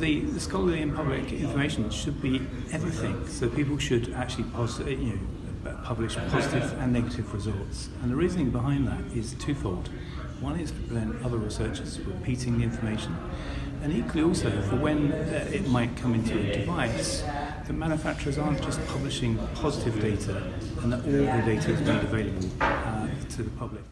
the, the scholarly and public information should be everything. So people should actually you know, publish positive and negative results. And the reasoning behind that is twofold. One is to prevent other researchers repeating the information, and equally also for when uh, it might come into a device, the manufacturers aren't just publishing positive data and that all the data is made available uh, to the public.